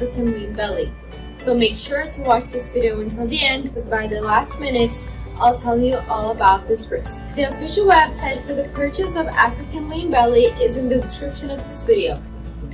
African lean belly. So make sure to watch this video until the end because by the last minutes, I'll tell you all about this risk. The official website for the purchase of African lean belly is in the description of this video.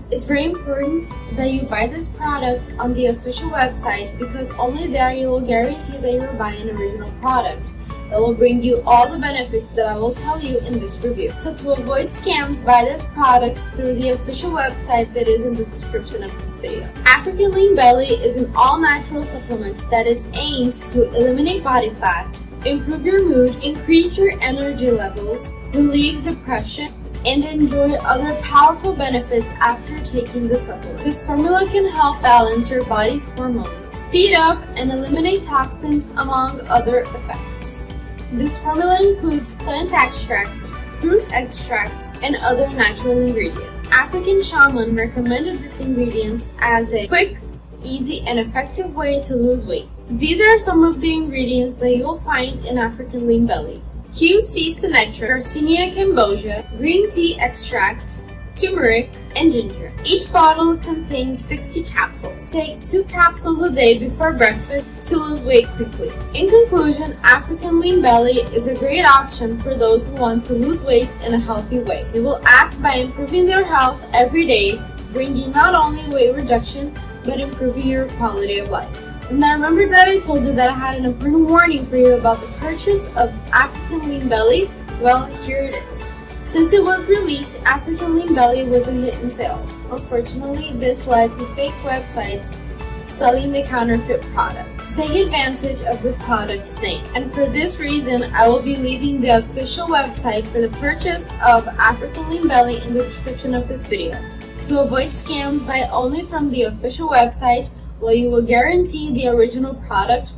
It's very important that you buy this product on the official website because only there you will guarantee that you're buying an original product that will bring you all the benefits that I will tell you in this review. So to avoid scams, buy this product through the official website that is in the description of this video. African Lean Belly is an all-natural supplement that is aimed to eliminate body fat, improve your mood, increase your energy levels, relieve depression, and enjoy other powerful benefits after taking the supplement. This formula can help balance your body's hormones, speed up and eliminate toxins among other effects. This formula includes plant extracts, fruit extracts, and other natural ingredients. African Shaman recommended these ingredients as a quick, easy, and effective way to lose weight. These are some of the ingredients that you'll find in African Lean Belly. QC Symetra, Garcinia cambogia, green tea extract, turmeric, and ginger. Each bottle contains 60 capsules. Take 2 capsules a day before breakfast to lose weight quickly. In conclusion, African Lean Belly is a great option for those who want to lose weight in a healthy way. It will act by improving their health every day, bringing not only weight reduction, but improving your quality of life. And now remember that I told you that I had an important warning for you about the purchase of African Lean Belly? Well, here it is. Since it was released, African Lean Belly was a hit in sales. Unfortunately, this led to fake websites selling the counterfeit product. Take advantage of the product's name. And for this reason, I will be leaving the official website for the purchase of African Lean Belly in the description of this video. To avoid scams, buy only from the official website where you will guarantee the original product